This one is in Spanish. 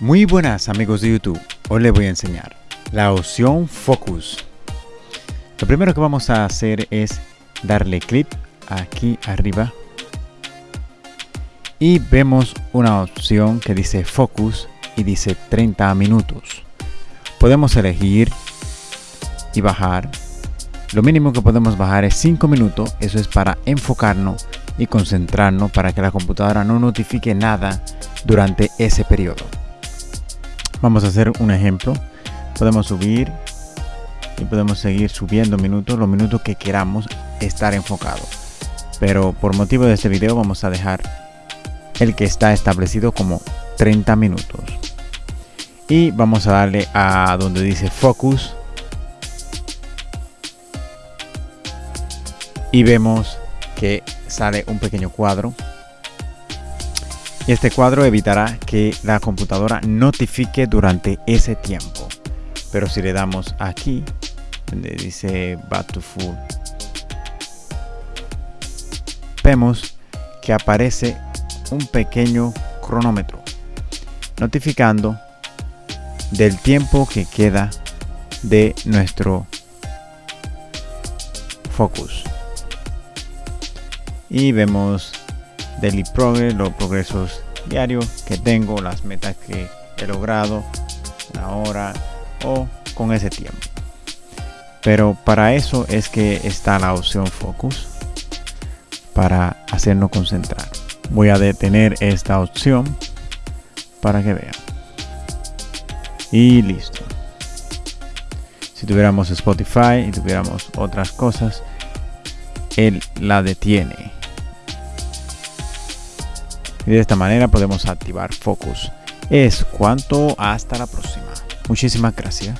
Muy buenas amigos de YouTube, hoy les voy a enseñar la opción Focus. Lo primero que vamos a hacer es darle clic aquí arriba y vemos una opción que dice Focus y dice 30 minutos. Podemos elegir y bajar. Lo mínimo que podemos bajar es 5 minutos, eso es para enfocarnos y concentrarnos para que la computadora no notifique nada durante ese periodo. Vamos a hacer un ejemplo. Podemos subir y podemos seguir subiendo minutos, los minutos que queramos estar enfocado. Pero por motivo de este video vamos a dejar el que está establecido como 30 minutos. Y vamos a darle a donde dice Focus. Y vemos que sale un pequeño cuadro y este cuadro evitará que la computadora notifique durante ese tiempo. Pero si le damos aquí donde dice back to full vemos que aparece un pequeño cronómetro notificando del tiempo que queda de nuestro focus. Y vemos daily progress, los progresos diarios que tengo, las metas que he logrado, una hora o con ese tiempo. Pero para eso es que está la opción focus para hacernos concentrar. Voy a detener esta opción para que vean. Y listo. Si tuviéramos Spotify y tuviéramos otras cosas, él la detiene y de esta manera podemos activar Focus. Es cuanto hasta la próxima. Muchísimas gracias.